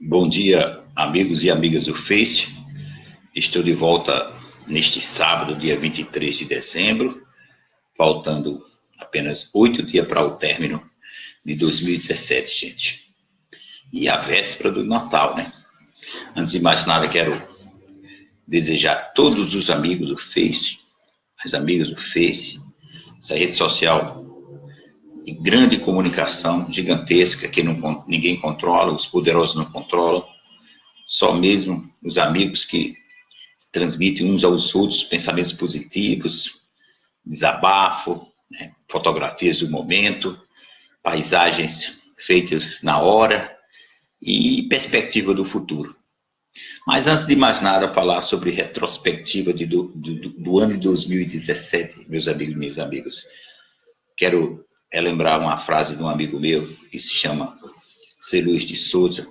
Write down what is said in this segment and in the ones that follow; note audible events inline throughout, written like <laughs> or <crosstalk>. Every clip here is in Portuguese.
Bom dia, amigos e amigas do Face. Estou de volta neste sábado, dia 23 de dezembro, faltando apenas oito dias para o término de 2017, gente. E a véspera do Natal, né? Antes de mais nada, quero desejar a todos os amigos do Face, as amigas do Face, essa rede social de grande comunicação gigantesca que não, ninguém controla, os poderosos não controlam, só mesmo os amigos que transmitem uns aos outros pensamentos positivos, desabafo, né, fotografias do momento, paisagens feitas na hora e perspectiva do futuro. Mas antes de mais nada, falar sobre retrospectiva de, do, do, do ano de 2017, meus amigos e minhas amigas. Quero é lembrar uma frase de um amigo meu, que se chama C. Luiz de Souza,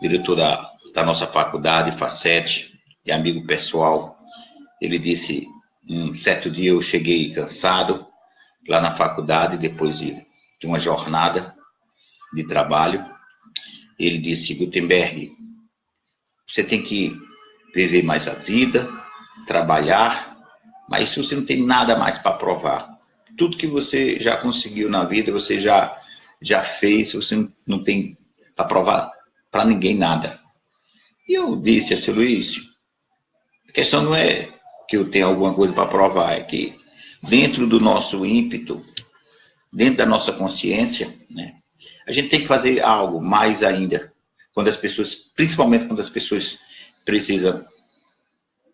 diretor da, da nossa faculdade, FACET, e amigo pessoal. Ele disse, um certo dia eu cheguei cansado lá na faculdade, depois de, de uma jornada de trabalho. Ele disse, Gutenberg, você tem que viver mais a vida, trabalhar, mas você não tem nada mais para provar tudo que você já conseguiu na vida, você já, já fez, você não tem para provar para ninguém nada. E eu disse a seu Luiz, a questão não é que eu tenho alguma coisa para provar, é que dentro do nosso ímpeto, dentro da nossa consciência, né, a gente tem que fazer algo mais ainda, quando as pessoas, principalmente quando as pessoas precisam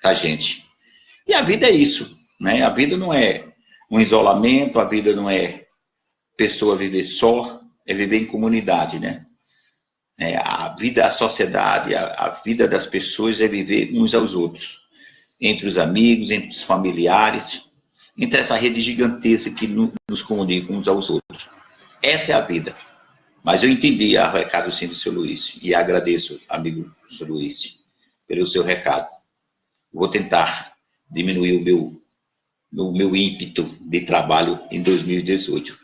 da gente. E a vida é isso, né? A vida não é um isolamento, a vida não é pessoa viver só, é viver em comunidade, né? É, a vida, a sociedade, a, a, vida das pessoas é viver uns aos outros, entre os amigos, entre os familiares, entre essa rede gigantesca que nos comunica uns aos outros. Essa é a vida. Mas eu entendi a recado sim do seu Luiz, e agradeço, amigo Luiz, pelo seu recado. Vou tentar diminuir o meu no meu ímpeto de trabalho em 2018.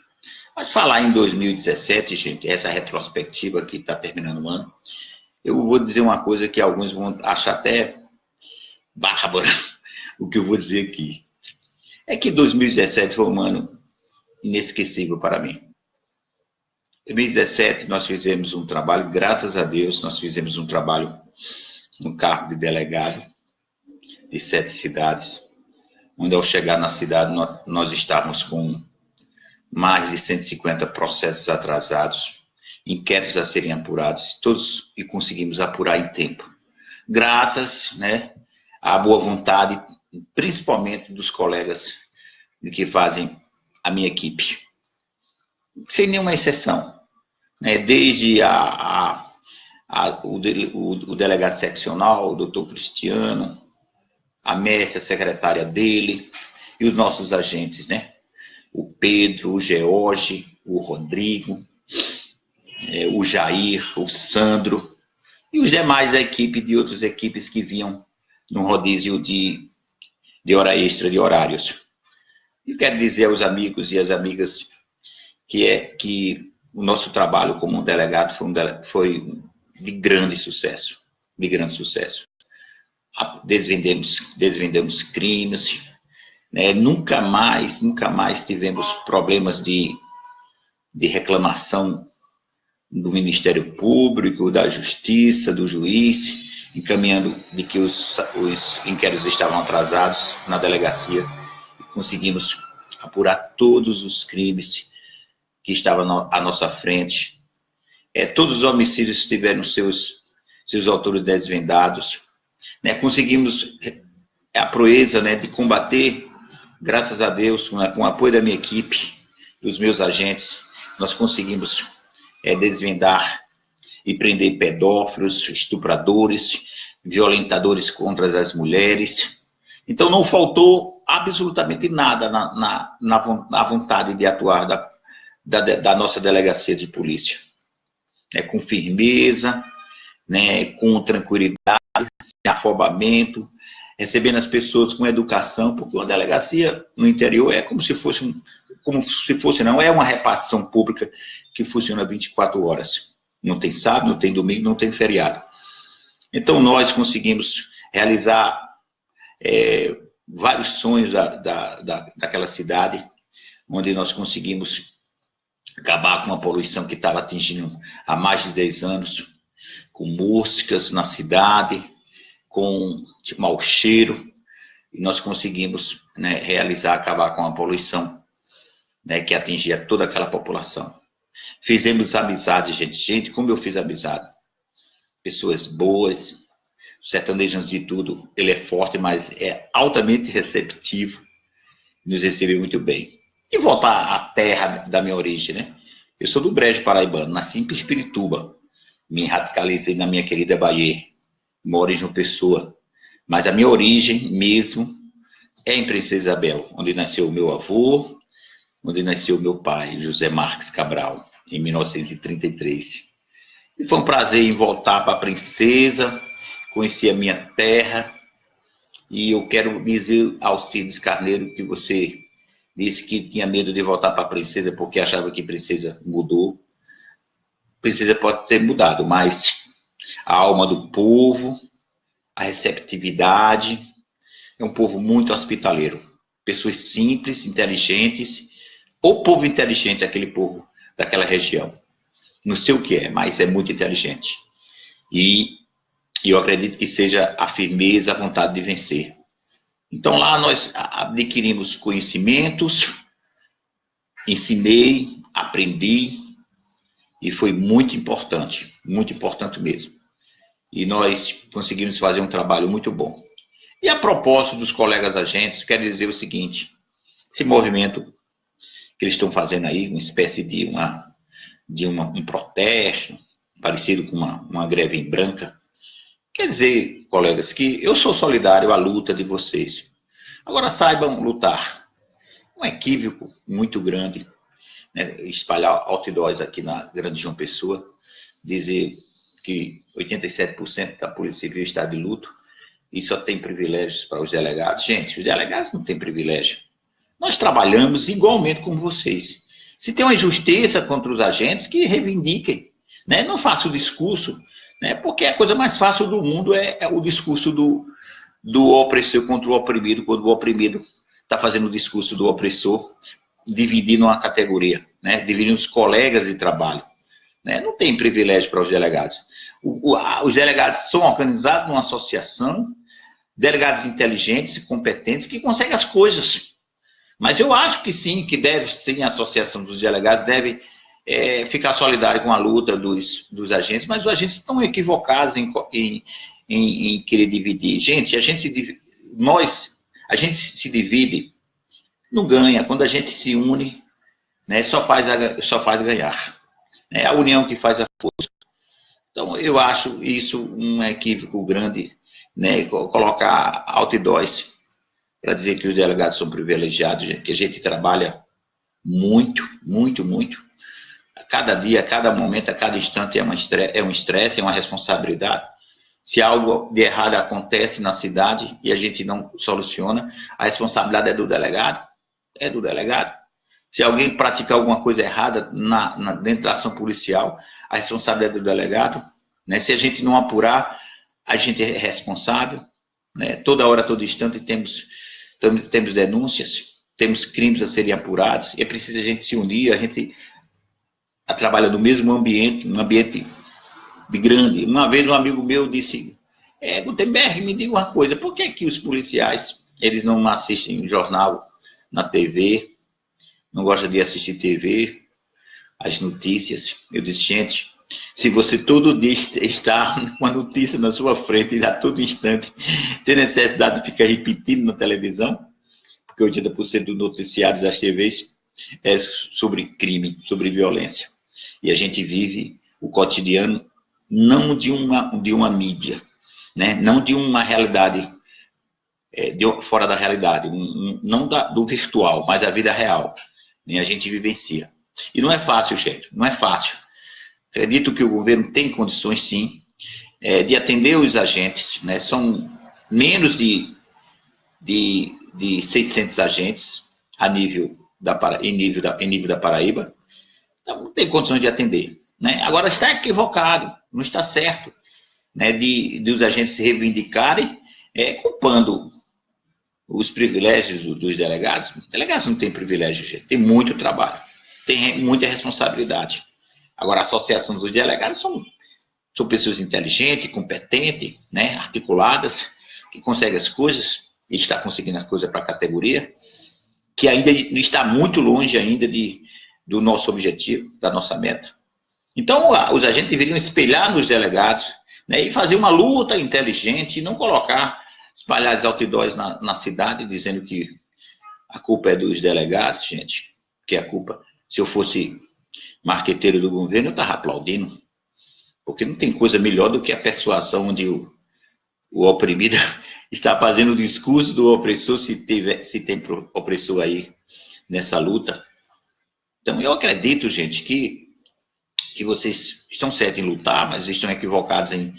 Mas falar em 2017, gente, essa retrospectiva que está terminando o ano, eu vou dizer uma coisa que alguns vão achar até bárbara, <laughs> o que eu vou dizer aqui. É que 2017 foi um ano inesquecível para mim. Em 2017 nós fizemos um trabalho, graças a Deus, nós fizemos um trabalho no cargo de delegado de sete cidades onde ao chegar na cidade nós, nós estávamos com mais de 150 processos atrasados, inquéritos a serem apurados, todos e conseguimos apurar em tempo. Graças né, à boa vontade, principalmente dos colegas que fazem a minha equipe. Sem nenhuma exceção. Né, desde a, a, a o, o, o, delegado seccional, o doutor Cristiano, a Messi, a secretária dele, e os nossos agentes, né? O Pedro, o George, o Rodrigo, é, o Jair, o Sandro, e os demais da equipe de outras equipes que vinham no rodízio de, de hora extra, de horários. E quero dizer aos amigos e às amigas que é que o nosso trabalho como delegado foi, um, foi de grande sucesso, de grande sucesso desvendemos, desvendemos crimes, né? nunca mais, nunca mais tivemos problemas de, de reclamação do Ministério Público, da Justiça, do juiz, encaminhando de que os, os inquéritos estavam atrasados na delegacia conseguimos apurar todos os crimes que estavam à nossa frente. É, todos os homicídios tiveram seus, seus autores desvendados, né, conseguimos a proeza né, de combater, graças a Deus, com, o apoio da minha equipe, dos meus agentes, nós conseguimos é, desvendar e prender pedófilos, estupradores, violentadores contra as mulheres. Então não faltou absolutamente nada na, na, na, na vontade de atuar da, da, da, nossa delegacia de polícia. É, com firmeza, né, com tranquilidade, sem afobamento, recebendo as pessoas com educação, porque uma delegacia no interior é como se fosse, como se fosse não, é uma repartição pública que funciona 24 horas. não tem sábado, não tem domingo, não tem feriado. Então, nós conseguimos realizar é, vários sonhos da, da, da, daquela cidade, onde nós conseguimos acabar com a poluição que estava atingindo há mais de 10 anos, com moscas na cidade, com tipo, mau cheiro, e nós conseguimos né, realizar, acabar com a poluição né, que atingia toda aquela população. Fizemos amizade, gente. Gente, como eu fiz amizade. Pessoas boas. O sertanejo, antes de tudo, ele é forte, mas é altamente receptivo. Nos recebeu muito bem. E voltar à terra da minha origem, né? Eu sou do Brejo Paraibano, nasci em Pirituba. Me radicalizei na minha querida Bahia. Moro em Pessoa. Mas a minha origem mesmo é em Princesa Isabel, onde nasceu meu avô, onde nasceu meu pai, José Marques Cabral em 1933. E foi um prazer em voltar para a Princesa, conhecer a minha terra. E eu quero dizer ao Cides Carneiro que você disse que tinha medo de voltar para a Princesa porque achava que Princesa mudou. Princesa pode ter mudado, mas a alma do povo, a receptividade, é um povo muito hospitaleiro. Pessoas simples, inteligentes. O povo inteligente é aquele povo daquela região. Não sei o que é, mas é muito inteligente. E eu acredito que seja a firmeza, a vontade de vencer. Então lá nós adquirimos conhecimentos, ensinei, aprendi, e foi muito importante, muito importante mesmo. E nós conseguimos fazer um trabalho muito bom. E a propósito dos colegas agentes, quero dizer o seguinte, esse movimento que eles estão fazendo aí, uma espécie de, uma, de uma, um protesto, parecido com uma, uma greve em branca. Quer dizer, colegas, que eu sou solidário à luta de vocês. Agora saibam lutar. Um equívoco muito grande, né? espalhar outdoors aqui na Grande João Pessoa, dizer que 87% da Polícia Civil está de luto e só tem privilégios para os delegados. Gente, os delegados não têm privilégio. Nós trabalhamos igualmente com vocês. Se tem uma injustiça contra os agentes, que reivindiquem. Né? Não faça o discurso, né? porque a coisa mais fácil do mundo é, é o discurso do, do opressor contra o oprimido, quando o oprimido está fazendo o discurso do opressor, dividindo uma categoria, né? dividindo os colegas de trabalho. Né? Não tem privilégio para os delegados. O, o, os delegados são organizados numa associação, delegados inteligentes e competentes que conseguem as coisas. Mas eu acho que sim, que deve, sim, a Associação dos Delegados deve é, ficar solidária com a luta dos, dos agentes, mas os agentes estão equivocados em, em, em, em querer dividir. Gente, a gente se, nós, a gente se divide, não ganha. Quando a gente se une, né, só, faz a, só faz ganhar. É a união que faz a força. Então, eu acho isso um equívoco grande, né, colocar outdoors para dizer que os delegados são privilegiados, que a gente trabalha muito, muito, muito. A cada dia, a cada momento, a cada instante é, uma é um estresse, é uma responsabilidade. Se algo de errado acontece na cidade e a gente não soluciona, a responsabilidade é do delegado, é do delegado. Se alguém praticar alguma coisa errada na, na, dentro da ação policial, a responsabilidade é do delegado. Né? Se a gente não apurar, a gente é responsável. Né? Toda hora, todo instante, temos temos denúncias, temos crimes a serem apurados, é preciso a gente se unir, a gente trabalha no mesmo ambiente, num ambiente grande. Uma vez um amigo meu disse, é, Gutenberg, me diga uma coisa, por que que os policiais, eles não assistem jornal na TV, não gostam de assistir TV, as notícias? Eu disse, gente, se você todo dia está com <laughs> uma notícia na sua frente e a todo instante tem necessidade de ficar repetindo na televisão, porque 80% dos noticiários das TVs é sobre crime, sobre violência. E a gente vive o cotidiano não de uma, de uma mídia, né? não de uma realidade é, de, fora da realidade, um, um, não da, do virtual, mas a vida real. E a gente vivencia. E não é fácil, gente, não é fácil. Acredito que o governo tem condições, sim, é, de atender os agentes. Né? São menos de, de, de 600 agentes a nível da, em, nível da, em nível da Paraíba. Então, não tem condições de atender. Né? Agora, está equivocado, não está certo, né, de, de os agentes se reivindicarem é, culpando os privilégios dos delegados. Delegados não têm privilégio, gente, tem muito trabalho, tem muita responsabilidade. Agora, a associação dos delegados são, são pessoas inteligentes, competentes, né, articuladas, que conseguem as coisas, e está conseguindo as coisas para a categoria, que ainda está muito longe ainda de, do nosso objetivo, da nossa meta. Então, os agentes deveriam espelhar nos delegados né, e fazer uma luta inteligente e não colocar, espalhar os outdoors na, na cidade dizendo que a culpa é dos delegados, gente, que a culpa, se eu fosse marqueteiro do governo, eu estava aplaudindo, porque não tem coisa melhor do que a persuasão onde o, o oprimido <laughs> está fazendo o discurso do opressor, se, tiver, se tem opressor aí nessa luta. Então, eu acredito, gente, que que vocês estão certos em lutar, mas estão equivocados em,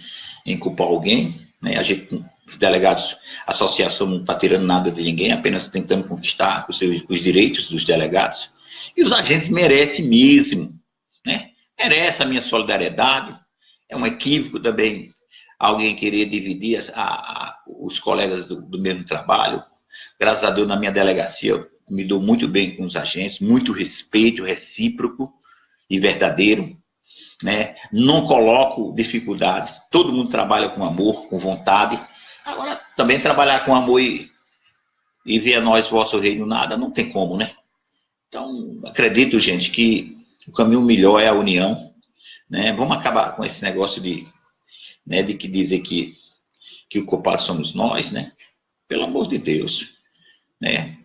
em culpar alguém. Né? A gente, os delegados, a associação não está tirando nada de ninguém, apenas tentando conquistar os, seus, os direitos dos delegados. E os agentes merecem mesmo, né? Merece a minha solidariedade. É um equívoco também alguém querer dividir a, a, os colegas do, do mesmo trabalho. Graças a Deus, na minha delegacia, eu me dou muito bem com os agentes, muito respeito recíproco e verdadeiro né? Não coloco dificuldades. Todo mundo trabalha com amor, com vontade. Agora, também trabalhar com amor e, e ver a nós, vosso reino, nada, não tem como, né? Então, acredito, gente, que o caminho melhor é a união, né? Vamos acabar com esse negócio de, né, de que dizer que, que o culpado somos nós, né? Pelo amor de Deus, né?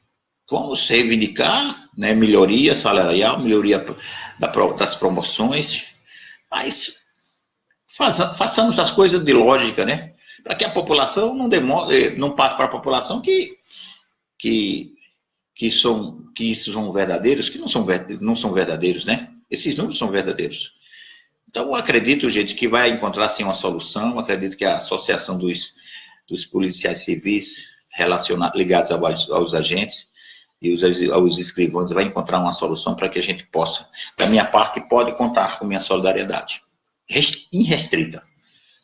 Vamos reivindicar, né, melhoria salarial, melhoria das promoções, mas faça, façamos as coisas de lógica, né? Para que a população não, demore, eh, não passe para a população que, que, que, são, que isso são verdadeiros, que não são, não são verdadeiros, né? Esses números são verdadeiros. Então, acredito, gente, que vai encontrar sim uma solução. Acredito que a associação dos, dos policiais civis relacionados, ligados aos, aos agentes e os, os escrivãos vai encontrar uma solução para que a gente possa, da minha parte, pode contar com minha solidariedade. Irrestrita,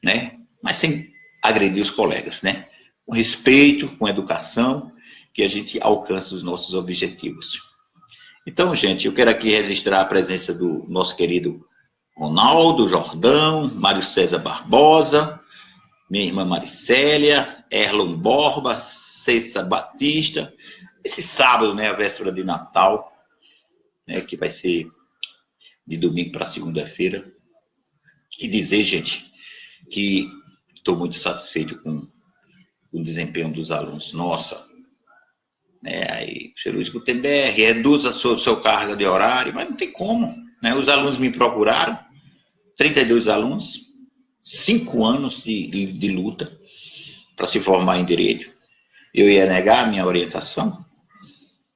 né? Mas sem agredir os colegas, né? Com respeito, com educação, que a gente alcance os nossos objetivos. Então, gente, eu quero aqui registrar a presença do nosso querido Ronaldo Jordão, Mário César Barbosa, minha irmã Maricélia, Erlon Borba, Cessa Batista, esse sábado, né, a véspera de Natal, né, que vai ser de domingo para segunda-feira. E dizer, gente, que estou muito satisfeito com o desempenho dos alunos. Nossa, né, aí, Luiz Gutenberg, reduza a sua, sua carga de horário, mas não tem como. Né? Os alunos me procuraram, 32 alunos, cinco anos de, de, de luta para se formar em direito. Eu ia negar a minha orientação,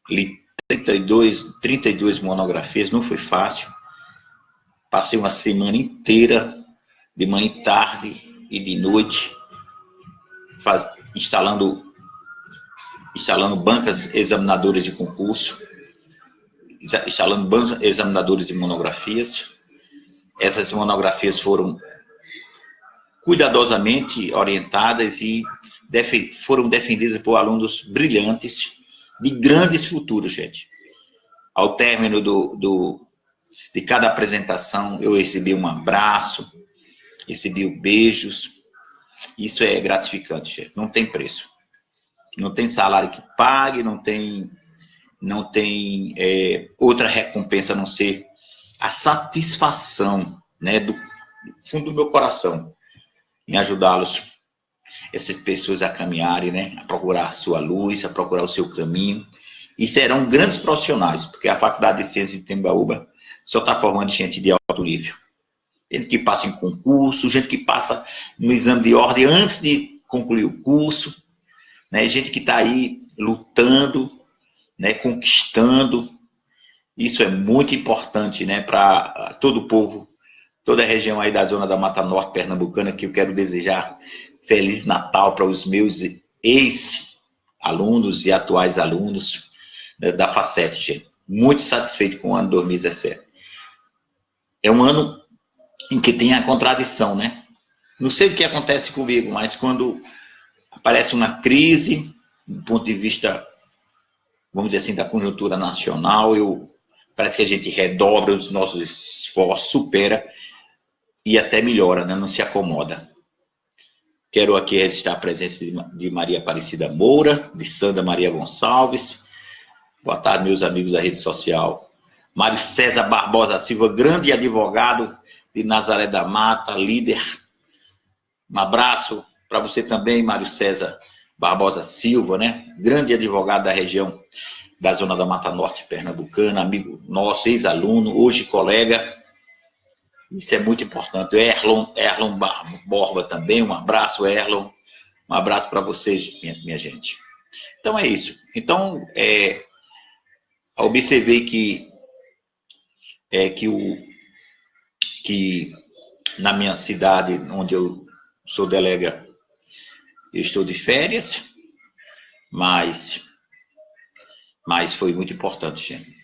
li 32, 32 monografias, não foi fácil. Passei uma semana inteira, de manhã e tarde e de noite, faz, instalando, instalando bancas examinadoras de concurso, instalando bancas examinadoras de monografias. Essas monografias foram cuidadosamente orientadas e foram defendidas por alunos brilhantes, de grandes futuros, gente. Ao término do, do, de cada apresentação, eu recebi um abraço, recebi beijos. Isso é gratificante, gente. Não tem preço. Não tem salário que pague, não tem, não tem é, outra recompensa a não ser a satisfação né, do fundo do meu coração em ajudá-los essas pessoas a caminharem, né? A procurar a sua luz, a procurar o seu caminho. E serão grandes profissionais, porque a Faculdade de Ciências de Tembaúba só está formando gente de alto nível. Gente que passa em concurso, gente que passa no exame de ordem antes de concluir o curso, né? gente que está aí lutando, né? conquistando. Isso é muito importante né? para todo o povo, toda a região aí da zona da Mata Norte Pernambucana, que eu quero desejar Feliz Natal para os meus ex-alunos e atuais alunos né, da FACET. Muito satisfeito com o ano 2017. É um ano em que tem a contradição, né? Não sei o que acontece comigo, mas quando aparece uma crise, do ponto de vista, vamos dizer assim, da conjuntura nacional, eu, parece que a gente redobra os nossos esforços, supera e até melhora, né? não se acomoda. Quero aqui registrar a presença de Maria Aparecida Moura, de Sandra Maria Gonçalves. Boa tarde, meus amigos da rede social. Mário César Barbosa Silva, grande advogado de Nazaré da Mata, líder. Um abraço para você também, Mário César Barbosa Silva, né? Grande advogado da região da Zona da Mata Norte Pernambucana, amigo nosso, ex-aluno, hoje colega. Isso é muito importante. Erlon, Erlon Borba também, um abraço, Erlon. Um abraço para vocês, minha, minha, gente. Então é isso. Então, é, observei que, é, que, o, que na minha cidade, onde eu sou delega, eu estou de férias, mas, mas foi muito importante, gente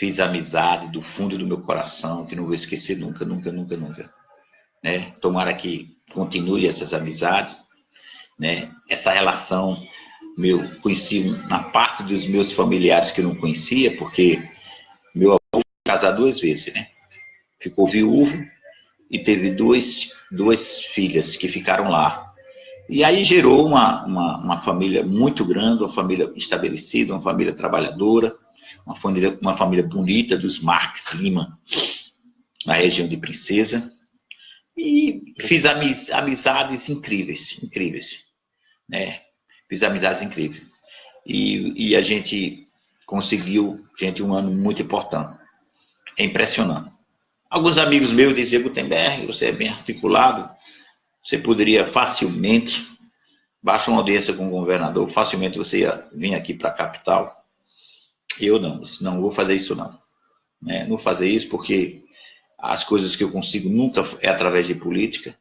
fiz amizade do fundo do meu coração, que não vou esquecer nunca, nunca, nunca, nunca. Né? Tomara que continue essas amizades, né? Essa relação, meu, conheci na parte dos meus familiares que eu não conhecia, porque meu avô casou duas vezes, né? Ficou viúvo e teve duas, duas filhas que ficaram lá. E aí gerou uma, uma, uma família muito grande, uma família estabelecida, uma família trabalhadora, uma família, uma família bonita dos Marx Lima, na região de Princesa. E fiz amiz, amizades incríveis, incríveis. Né? Fiz amizades incríveis. E, e a gente conseguiu, gente, um ano muito importante. É impressionante. Alguns amigos meus diziam, Gutenberg, você é bem articulado, você poderia facilmente, baixa uma audiência com o governador, facilmente você ia vir aqui para a capital eu não, não vou fazer isso não. Né? Não vou fazer isso porque as coisas que eu consigo nunca é através de política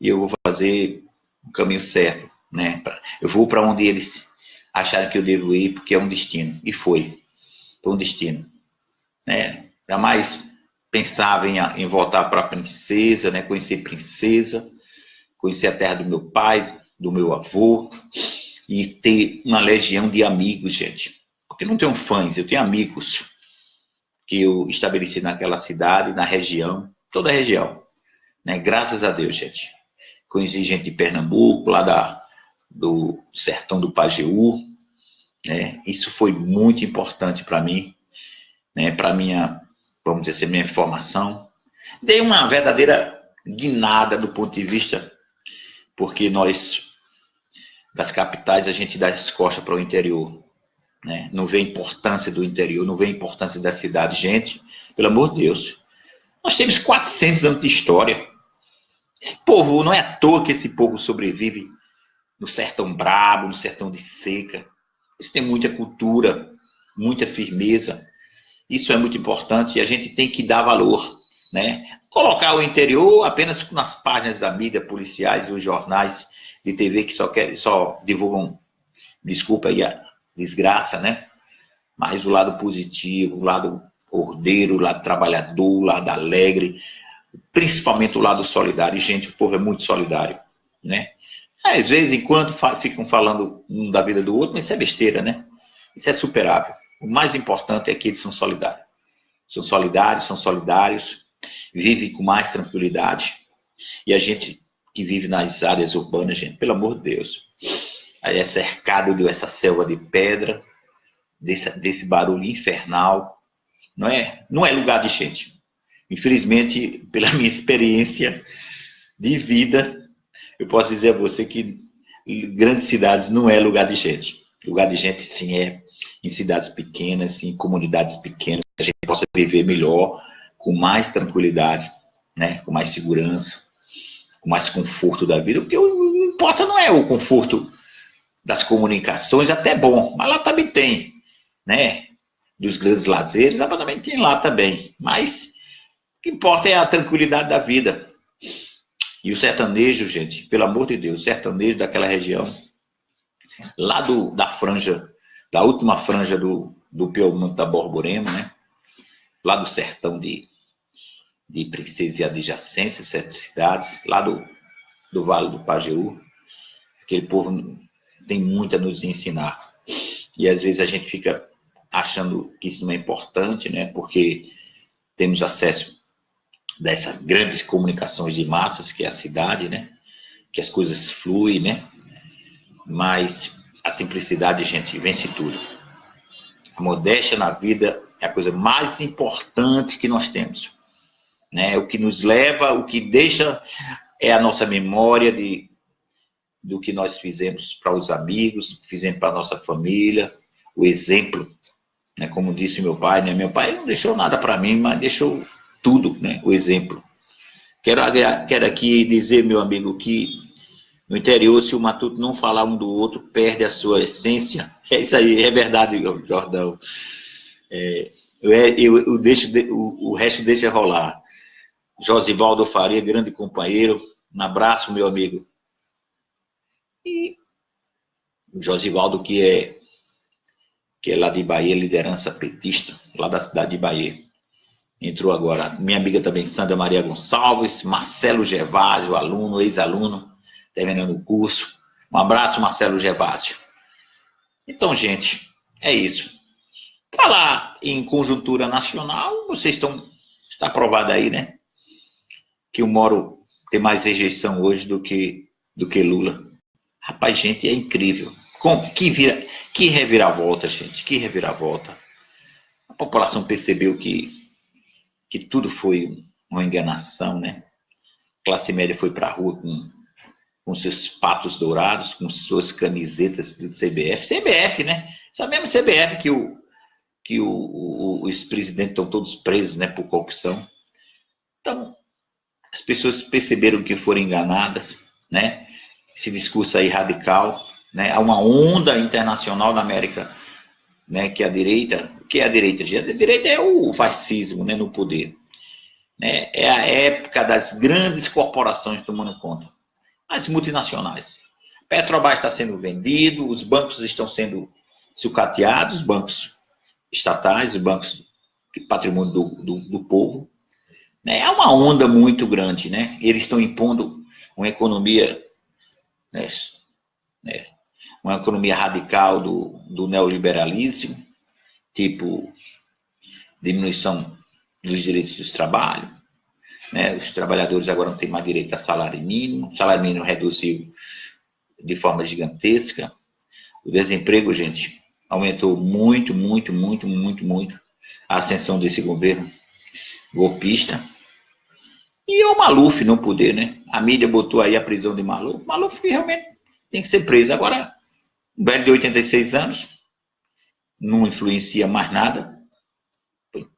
e eu vou fazer o caminho certo. Né? Eu vou para onde eles acharem que eu devo ir porque é um destino. E foi. Foi um destino. Né? Jamais pensava em, em voltar para a princesa, né? conhecer princesa, conhecer a terra do meu pai, do meu avô e ter uma legião de amigos, gente porque não tenho fãs, eu tenho amigos que eu estabeleci naquela cidade, na região, toda a região. Né? Graças a Deus, gente. Conheci gente de Pernambuco, lá da, do sertão do Pajeú. Né? Isso foi muito importante para mim, né? para minha, vamos dizer assim, minha formação. Dei uma verdadeira guinada do ponto de vista, porque nós, das capitais, a gente dá as costas para o interior né? não vê a importância do interior, não vê a importância da cidade. Gente, pelo amor de Deus, nós temos 400 anos de história. Esse povo, não é à toa que esse povo sobrevive no sertão brabo, no sertão de seca. Eles têm muita cultura, muita firmeza. Isso é muito importante e a gente tem que dar valor. Né? Colocar o interior apenas nas páginas da mídia policiais e os jornais de TV que só, querem, só divulgam, desculpa aí a, desgraça, né? Mas o lado positivo, o lado ordeiro, o lado trabalhador, o lado alegre, principalmente o lado solidário. Gente, o povo é muito solidário, né? Às vezes, enquanto ficam falando um da vida do outro, mas isso é besteira, né? Isso é superável. O mais importante é que eles são solidários. São solidários, são solidários, vivem com mais tranquilidade. E a gente que vive nas áreas urbanas, gente, pelo amor de Deus, é cercado dessa selva de pedra, desse, desse barulho infernal. Não é, não é lugar de gente. Infelizmente, pela <laughs> minha experiência de vida, eu posso dizer a você que grandes cidades não é lugar de gente. Lugar de gente, sim, é em cidades pequenas, em comunidades pequenas, que a gente possa viver melhor, com mais tranquilidade, né? com mais segurança, com mais conforto da vida, porque o que importa não é o conforto das comunicações, até bom, mas lá também tem, né? Dos grandes lazeres, lá também tem lá também. Mas o que importa é a tranquilidade da vida. E o sertanejo, gente, pelo amor de Deus, o sertanejo daquela região, lá do, da franja, da última franja do, do Piemonte da Borborema, né? Lá do sertão de, de Princesa e adjacências, sete cidades, lá do, do Vale do Pajeú. Aquele povo tem muito a nos ensinar. E às vezes a gente fica achando que isso não é importante, né? Porque temos acesso dessas grandes comunicações de massas, que é a cidade, né? Que as coisas fluem, né? Mas a simplicidade, gente, vence tudo. A modéstia na vida é a coisa mais importante que nós temos. Né? O que nos leva, o que deixa é a nossa memória de, do que nós fizemos para os amigos, fizemos para a nossa família, o exemplo, né? como disse meu pai, né? meu pai não deixou nada para mim, mas deixou tudo, né? o exemplo. Quero, quero aqui dizer, meu amigo, que no interior, se o matuto não falar um do outro, perde a sua essência. É isso aí, é verdade, Jordão. É, eu, eu, eu deixo, o, o resto deixa rolar. Josivaldo Faria, grande companheiro. Um abraço, meu amigo. E Josivaldo, que é, que é lá de Bahia, liderança petista, lá da cidade de Bahia. Entrou agora. Minha amiga também, Sandra Maria Gonçalves, Marcelo Gervásio, aluno, ex-aluno, terminando o curso. Um abraço, Marcelo Gervásio. Então, gente, é isso. Falar em conjuntura nacional, vocês estão. Está aprovado aí, né? que o Moro tem mais rejeição hoje do que, do que Lula. Rapaz, gente, é incrível. Com, que, vira, que reviravolta, gente, que reviravolta. A população percebeu que, que tudo foi uma enganação, né? A classe média foi para a rua com, com seus patos dourados, com suas camisetas do CBF. CBF, né? Essa mesma CBF que o, que o, o, os presidentes estão todos presos, né, por corrupção. Então, as pessoas perceberam que foram enganadas, né? Esse discurso aí radical, né? Há uma onda internacional na América, né? Que a direita, que é a direita? A direita é o fascismo, né? No poder, né? É a época das grandes corporações tomando conta, as multinacionais. Petrobras está sendo vendido, os bancos estão sendo sucateados, os bancos estatais, os bancos de patrimônio do, do, do povo, né? É uma onda muito grande, né? Eles estão impondo uma economia, né? né? uma economia radical do, do neoliberalismo, tipo diminuição dos direitos do trabalho, né? Os trabalhadores agora não têm mais direito a salário mínimo, o salário mínimo reduziu de forma gigantesca. O desemprego, gente, aumentou muito, muito, muito, muito, muito. A ascensão desse governo golpista. E o Maluf no poder, né? A mídia botou aí a prisão de Maluf. Maluf realmente tem que ser preso. Agora, um velho de 86 anos, não influencia mais nada.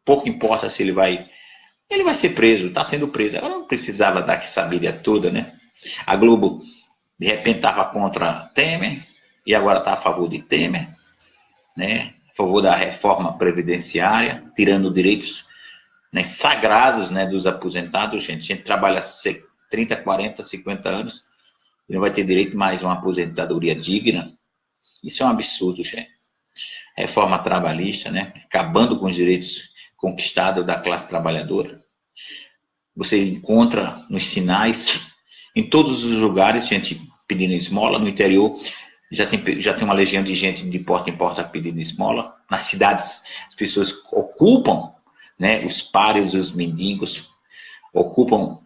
Pouco importa se ele vai. Ele vai ser preso, está sendo preso. Agora não precisava dar essa mídia toda, né? A Globo, de repente, estava contra Temer e agora está a favor de Temer, né? A favor da reforma previdenciária, tirando direitos né, sagrados né, dos aposentados, gente. A gente trabalha 30, 40, 50 anos e não vai ter direito mais a uma aposentadoria digna. Isso é um absurdo, gente. Reforma trabalhista, né? Acabando com os direitos conquistados da classe trabalhadora. Você encontra nos sinais, em todos os lugares, gente pedindo esmola. No interior, já tem, já tem uma legião de gente de porta em porta pedindo esmola. Nas cidades, as pessoas ocupam né, os páreos, os mendigos, ocupam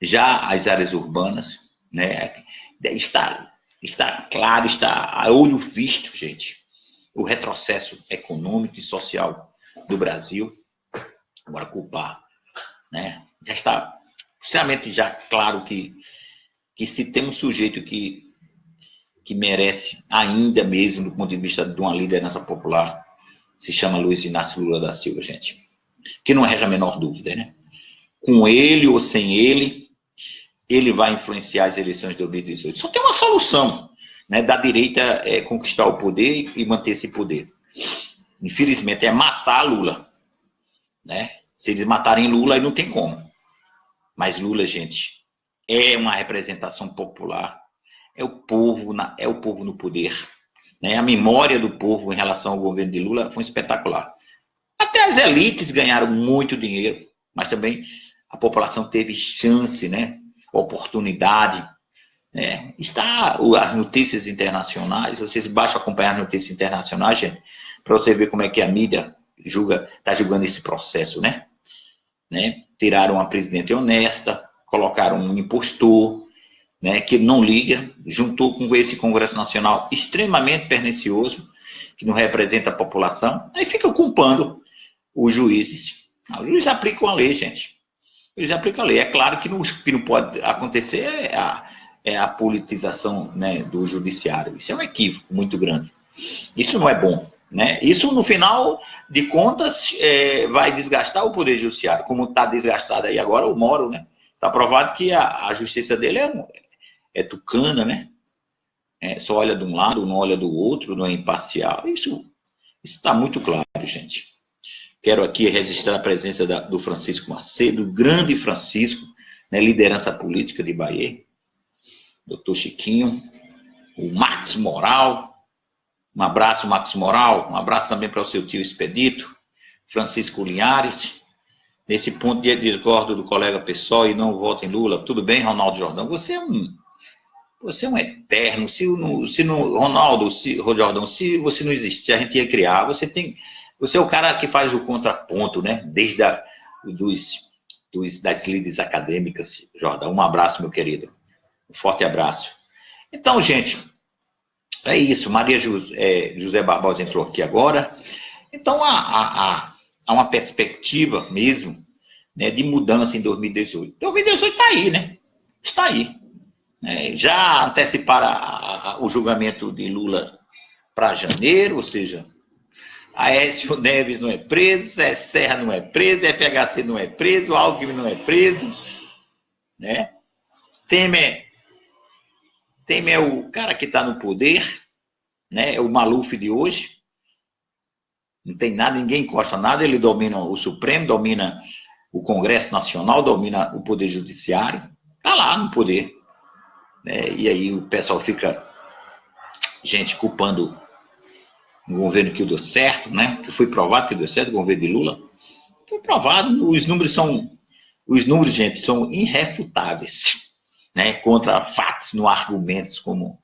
já as áreas urbanas, né, está, está claro, está a olho visto, gente, o retrocesso econômico e social do Brasil. Agora, culpar, né, já está extremamente já claro que, que se tem um sujeito que, que merece ainda mesmo, do ponto de vista de uma liderança popular, se chama Luiz Inácio Lula da Silva, gente que não resta a menor dúvida, né? Com ele ou sem ele, ele vai influenciar as eleições de 2018. Só tem uma solução, né, da direita é, conquistar o poder e manter esse poder. Infelizmente, é matar Lula, né? Se eles matarem Lula, aí não tem como. Mas Lula, gente, é uma representação popular, é o povo, na, é o povo no poder. Né? A memória do povo em relação ao governo de Lula foi espetacular. Até as elites ganharam muito dinheiro, mas também a população teve chance, né? Oportunidade. Né? Está as notícias internacionais, vocês basta acompanhar as notícias internacionais, gente, para você ver como é que a mídia julga, está julgando esse processo, né? Né? Tiraram uma presidente honesta, colocaram um impostor, né, que não liga, juntou com esse Congresso Nacional extremamente pernicioso, que não representa a população, aí fica culpando os juízes. Os juízes aplicam a lei, gente. Juízes aplicam a lei. É claro que não, que não pode acontecer é a, é a politização né, do judiciário. Isso é um equívoco muito grande. Isso não é bom. Né? Isso, no final de contas, é, vai desgastar o Poder Judiciário, como está desgastado aí agora o Moro, né? Está provado que a, a, justiça dele é, é tucana, né? É, só olha de um lado, não olha do outro, não é imparcial. Isso está muito claro, gente. Quero aqui registrar a presença da, do Francisco Macedo, grande Francisco, né, liderança política de Bahia, doutor Chiquinho, o Marcos Moral, um abraço, Marcos Moral, um abraço também para o seu tio Expedito, Francisco Linhares, nesse ponto de discordo do colega pessoal e não voto em Lula, tudo bem, Ronaldo Jordão, você é um você é um eterno. Se se no Ronaldo, se, Jordão, se você não existir, se a gente ia criar, você tem. Você é o cara que faz o contraponto, né? Desde a, dos, dos, das líderes acadêmicas, Jordão. Um abraço, meu querido. Um forte abraço. Então, gente, é isso. Maria José, é, José Barbosa entrou aqui agora. Então, há, há, há uma perspectiva mesmo né, de mudança em 2018. 2018 está aí, né? Está aí. É, já anteciparam a, a, o julgamento de Lula para janeiro, ou seja, Aécio <laughs> Neves não é preso, Zé Serra não é preso, FHC não é preso, Alckmin não é preso, né? Temer, Temer é o cara que está no poder, né? É o Maluf de hoje. Não tem nada, ninguém encosta nada, ele domina o Supremo, domina o Congresso Nacional, domina o Poder Judiciário, está lá no poder. Né? E aí o pessoal fica, gente, culpando o governo que deu certo, né? Que foi provado que deu certo, o governo de Lula. Foi provado, os números são, os números, gente, são irrefutáveis, né? Contra fatos, no argumentos, como,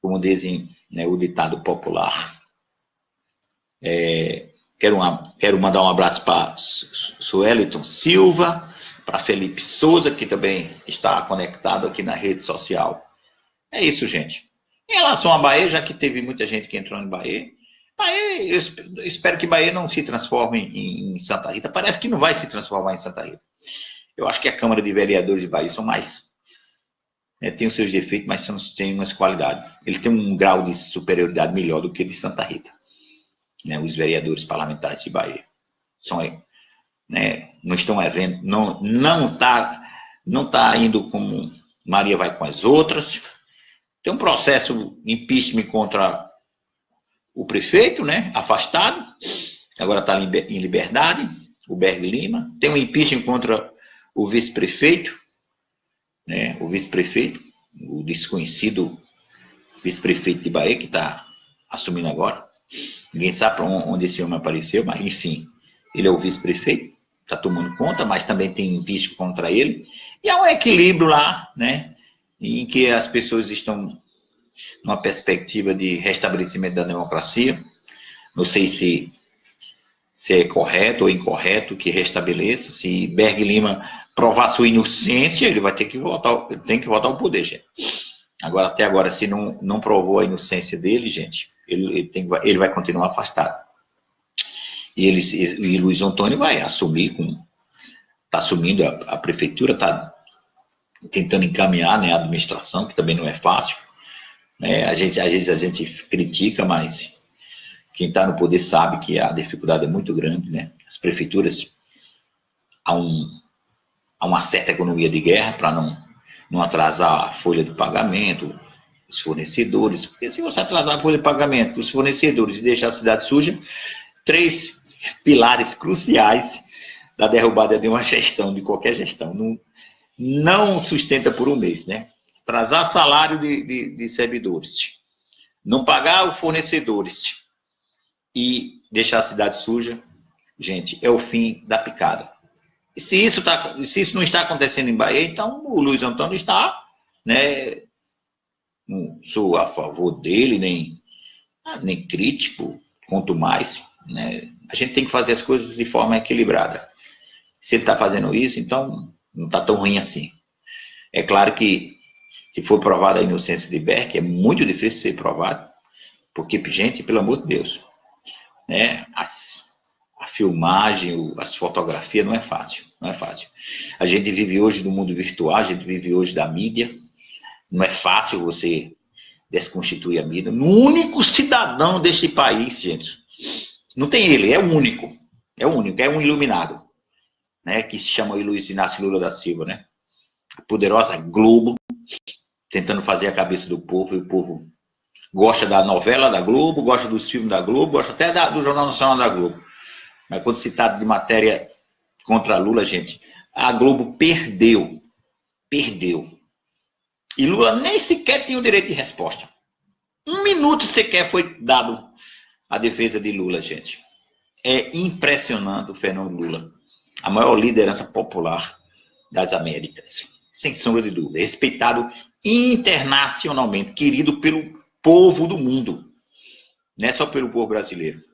como dizem né, o ditado popular. É, quero, uma, quero mandar um abraço para Sueliton Silva, para Felipe Souza, que também está conectado aqui na rede social. É isso, gente. Em relação a Bahia, já que teve muita gente que entrou em Bahia, Bahia eu espero que Bahia não se transforme em Santa Rita. Parece que não vai se transformar em Santa Rita. Eu acho que a Câmara de Vereadores de Bahia são mais. Né, tem os seus defeitos, mas são, tem umas qualidades. Ele tem um grau de superioridade melhor do que de Santa Rita. Né, os vereadores parlamentares de Bahia. São né, não estão havendo, não não está não tá indo como Maria vai com as outras. Tem um processo impeachment contra o prefeito, né, afastado, agora está em liberdade, o Berg Lima. Tem um impeachment contra o vice-prefeito, né, o vice-prefeito, o desconhecido vice-prefeito de Bahia, que está assumindo agora. Ninguém sabe onde esse homem apareceu, mas enfim, ele é o vice-prefeito está tomando conta, mas também tem vício contra ele. E há um equilíbrio lá, né, em que as pessoas estão numa perspectiva de restabelecimento da democracia. Não sei se, se é correto ou incorreto que restabeleça. Se Berg Lima provar sua inocência, ele vai ter que voltar, tem que voltar ao poder, gente. Agora, até agora, se não, não provou a inocência dele, gente, ele, ele, tem, ele vai continuar afastado. E, eles, e Luiz Antônio vai assumir. Está assumindo a, a prefeitura, está tentando encaminhar né, a administração, que também não é fácil. Né? A gente, às vezes a gente critica, mas quem está no poder sabe que a dificuldade é muito grande. Né? As prefeituras, há, um, há uma certa economia de guerra para não, não atrasar a folha de pagamento, os fornecedores. Porque se você atrasar a folha de pagamento dos fornecedores e deixar a cidade suja, três pilares cruciais da derrubada de uma <laughs> gestão, de qualquer gestão. Não, não sustenta por um mês, né? Atrasar salário de, de, de servidores, não pagar os fornecedores e deixar a cidade suja, gente, é o fim da picada. Se isso, tá, se isso não está acontecendo em Bahia, então o Luiz Antônio está, né? Não sou a favor dele, nem, ah, nem crítico, quanto mais, né? A gente tem que fazer as coisas de forma equilibrada. Se ele está fazendo isso, então não está tão ruim assim. É claro que se for provada a inocência de Berk, é muito difícil ser provado, porque, gente, pelo amor de Deus, né? As, a filmagem, as fotografias não é fácil, não é fácil. A gente vive hoje no mundo virtual, a gente vive hoje da mídia, não é fácil você desconstituir a mídia. O único cidadão deste país, gente, não tem ele, é o único, é o único, é um iluminado, né, que se chama Luiz Inácio Lula da Silva, né, a poderosa Globo, tentando fazer a cabeça do povo, e o povo gosta da novela da Globo, gosta dos filmes da Globo, gosta até da, do Jornal Nacional da Globo. Mas quando se trata de matéria contra Lula, gente, a Globo perdeu. Perdeu. E Lula nem sequer tinha o direito de resposta. Um minuto sequer foi dado à defesa de Lula, gente. É impressionante o fenômeno Lula. A maior liderança popular das Américas. Sem sombra de dúvida. Respeitado internacionalmente. Querido pelo povo do mundo. Não é só pelo povo brasileiro.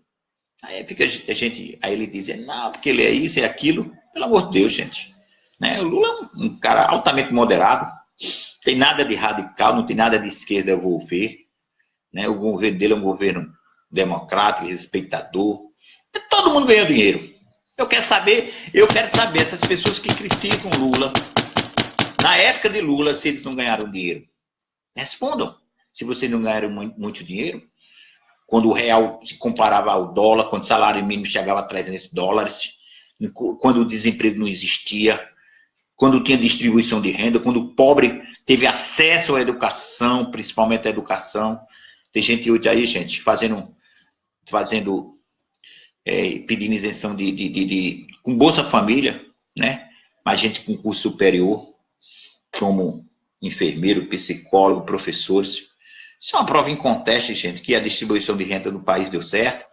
Aí fica a gente, aí ele diz, não, porque ele é isso, é aquilo. Pelo amor de Deus, gente. Né? O Lula é um, um cara altamente moderado, tem nada de radical, não tem nada de esquerda eu vou ver. Né? O governo dele é um governo democrático, respeitador. Todo mundo ganha dinheiro. Eu quero saber, eu quero saber essas pessoas que criticam Lula, na época de Lula, se eles não ganharam dinheiro. Respondam. Se vocês não ganharam muito dinheiro, quando o real se comparava ao dólar, quando o salário mínimo chegava a 300 dólares, quando o desemprego não existia, quando tinha distribuição de renda, quando o pobre teve acesso à educação, principalmente à educação. Tem gente hoje aí, gente, fazendo, fazendo é, pedindo isenção de, de, de, de, com Bolsa Família, né? Mas gente com curso superior, como enfermeiro, psicólogo, professores. Isso é uma prova em gente, que a distribuição de renda no país deu certo,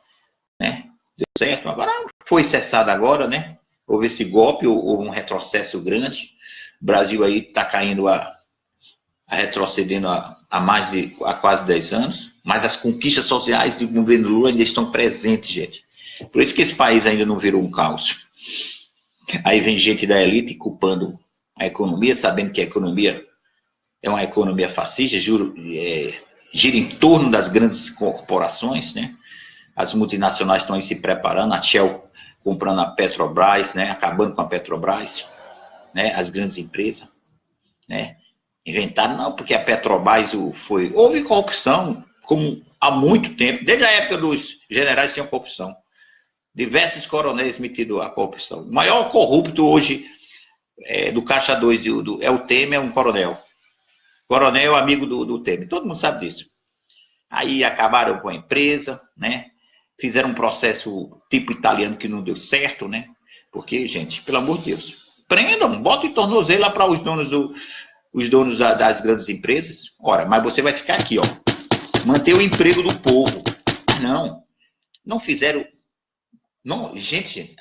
né? Deu certo. Agora foi cessada agora, né? Houve esse golpe, ou um retrocesso grande. O Brasil aí está caindo a, a retrocedendo a, a, mais de a quase 10 anos, mas as conquistas sociais do governo Lula ainda estão presentes, gente. Por isso que esse país ainda não virou um caos. Aí vem gente da elite culpando a economia, sabendo que a economia é uma economia fascista, juro, é, gira em torno das grandes corporações, né? As multinacionais estão aí se preparando, a Shell comprando a Petrobras, né? Acabando com a Petrobras, né? As grandes empresas, né? Inventaram, não, porque a Petrobras foi... Houve corrupção, como há muito tempo, desde a época dos generais tinham corrupção. Diversos coronéis metidos a corrupção. O maior corrupto hoje é, do Caixa 2 do, do, é o Temer, é um coronel. Coronel amigo do, do Temer. Todo mundo sabe disso. Aí acabaram com a empresa, né? Fizeram um processo tipo italiano que não deu certo, né? Porque, gente, pelo amor de Deus, prendam, botem tornozelo lá para os donos, do, os donos das grandes empresas. Ora, mas você vai ficar aqui, ó. Manter o emprego do povo. Não. Não fizeram. Não, gente,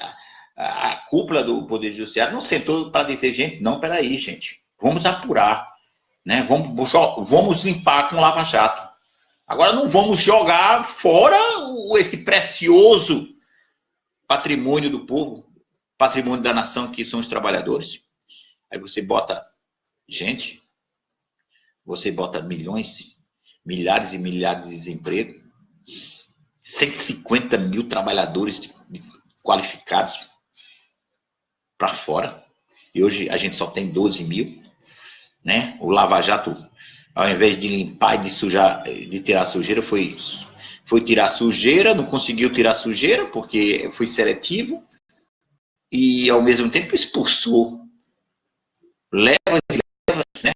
a, a cúpula do Poder Judiciário não sentou para dizer, gente, não, peraí, gente. Vamos apurar né? Vamos, vamos limpar com Lava Jato. Agora não vamos jogar fora esse precioso patrimônio do povo, patrimônio da nação que são os trabalhadores. Aí você bota gente, você bota milhões, milhares e milhares de desemprego, 150 mil trabalhadores qualificados para fora. E hoje a gente só tem 12 mil né? O Lava Jato, ao invés de limpar e de sujar, de tirar sujeira, foi, foi tirar sujeira, não conseguiu tirar sujeira porque foi seletivo e ao mesmo tempo expulsou leva leva, né?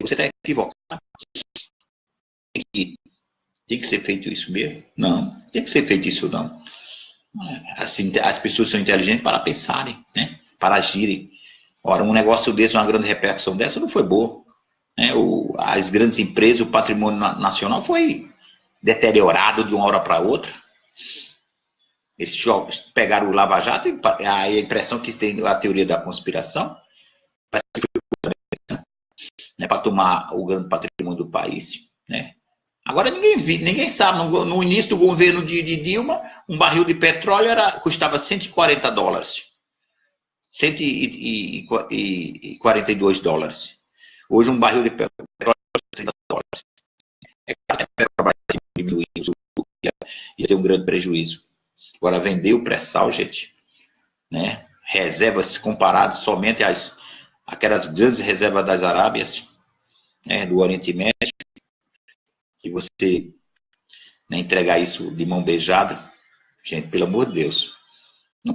Você está equivocado. Tem que ser feito isso mesmo? Não, tem que ser feito isso não. Assim, as pessoas são inteligentes para pensarem, né? para agirem. Ora, um negócio desse, uma grande repercussão dessa não foi boa. Né? O, as grandes empresas, o patrimônio nacional foi, deteriorado de uma hora para outra. Esses jogos pegaram o Lava Jato e a impressão que tem a teoria da conspiração né, para tomar o grande patrimônio do país. Né? Agora ninguém, ninguém sabe, no, no, início do governo de, de, Dilma, um barril de petróleo era, custava 140 dólares. 142 dólares. Hoje um barril de petróleo custa 30 dólares. É claro que a Petrobras diminuir ia ter um grande prejuízo. Agora, vender o pré-sal, gente, né? reservas comparadas somente às aquelas grandes reservas das Arábias, né? do Oriente Médio, e você né, entregar isso de mão beijada, gente, pelo amor de Deus. Não...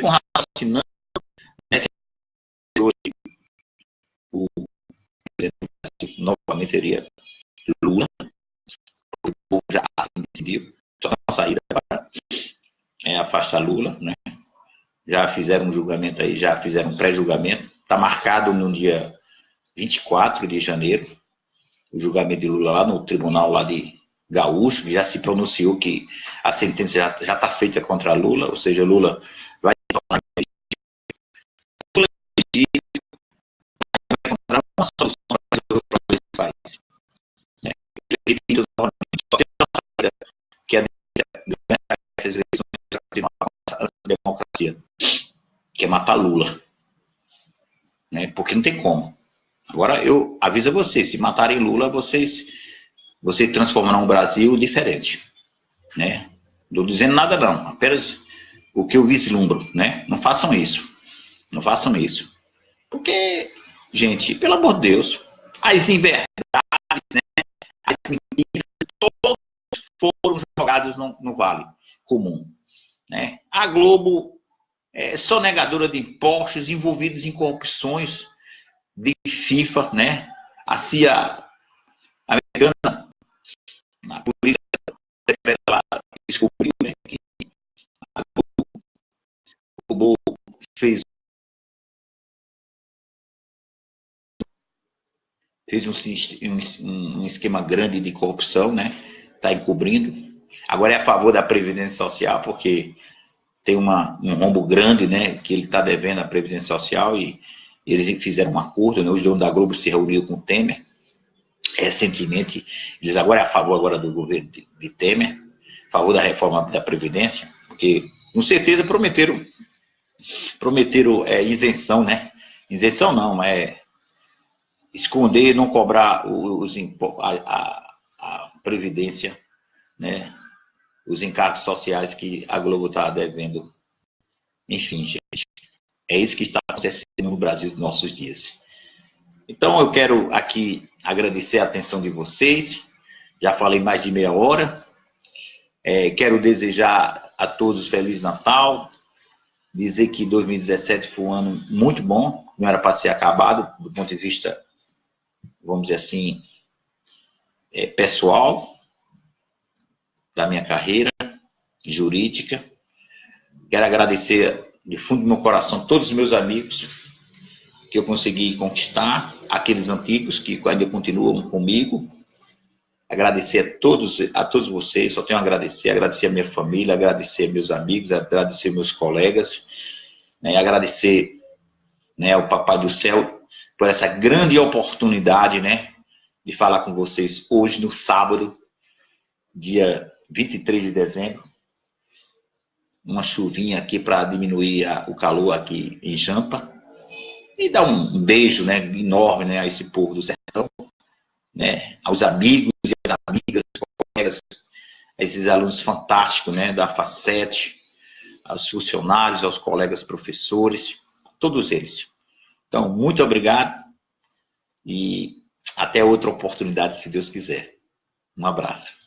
Com né, hoje, o novamente seria Lula, o povo já assim decidiu, só uma saída para é, afastar Lula, né? Já fizeram um julgamento aí, já fizeram um pré-julgamento, está marcado no dia 24 de janeiro, o julgamento de Lula lá no tribunal lá de Gaúcho, já se pronunciou que a sentença já está feita contra Lula, ou seja, Lula vai tornar encontrar uma solução para esse país. Né? Que é essas eleições a democracia, que é matar Lula. Né? Porque não tem como. Agora, eu aviso a vocês, se matarem Lula, vocês, vocês transformarão o Brasil diferente, né? Não estou dizendo nada não, apenas o que eu vislumbro, né? Não façam isso, não façam isso. Porque, gente, pelo amor de Deus, as inverdades, né? As mentiras, todos foram jogados no, no vale comum, né? A Globo é sonegadora de impostos, envolvidos em corrupções, de FIFA, né? A CIA americana, a polícia descobriu né, que a Globo fez fez um, um, esquema grande de corrupção, né? Está encobrindo. Agora é a favor da Previdência Social, porque tem uma, um rombo grande, né? Que ele está devendo à Previdência Social e eles fizeram um acordo, né? os donos da Globo se reuniram com o Temer, recentemente, eles agora é a favor agora do governo de, de Temer, a favor da reforma da Previdência, porque com certeza prometeram, prometeram é, isenção, né? Isenção não, é esconder, não cobrar os, a, a, a Previdência, né? Os encargos sociais que a Globo está devendo. Enfim, gente. É isso que está acontecendo no Brasil nos nossos dias. Então, eu quero aqui agradecer a atenção de vocês. Já falei mais de meia hora. É, quero desejar a todos Feliz Natal. Dizer que 2017 foi um ano muito bom. Não era para ser acabado do ponto de vista, vamos dizer assim, é, pessoal da minha carreira jurídica. Quero agradecer de fundo do meu coração, todos os meus amigos que eu consegui conquistar, aqueles antigos que ainda continuam comigo. Agradecer a todos, a todos vocês, só tenho a agradecer, agradecer a minha família, agradecer meus amigos, agradecer meus colegas, né, agradecer né, ao Papai do Céu por essa grande oportunidade, né, de falar com vocês hoje, no sábado, dia 23 de dezembro, uma chuvinha aqui para diminuir a, o calor aqui em Jampa. E dar um beijo né, enorme né, a esse povo do sertão, né, aos amigos e às amigas, colegas, a esses alunos fantásticos né, da FACET, aos funcionários, aos colegas professores, todos eles. Então, muito obrigado e até outra oportunidade, se Deus quiser. Um abraço.